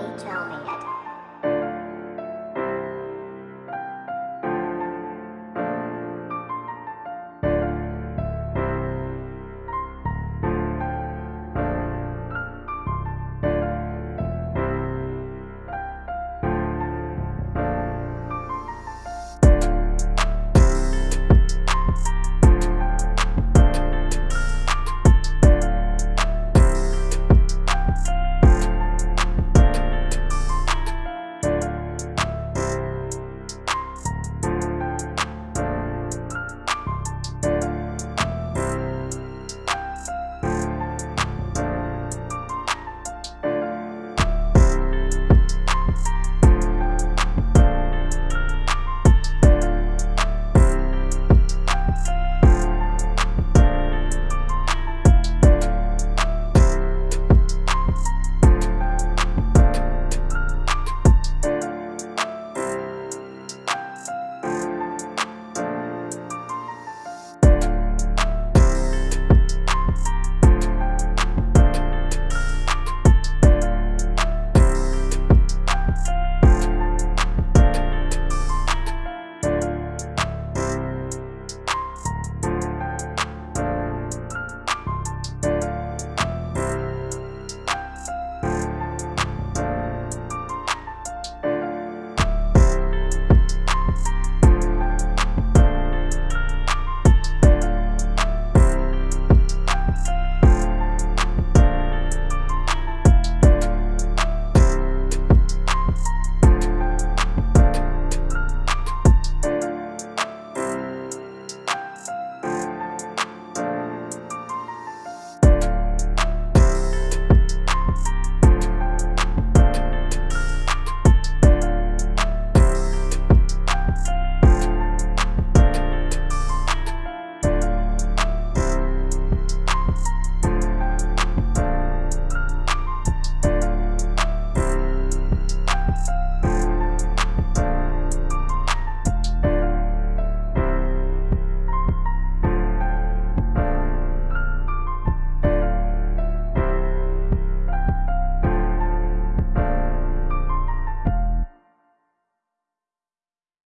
Rachel.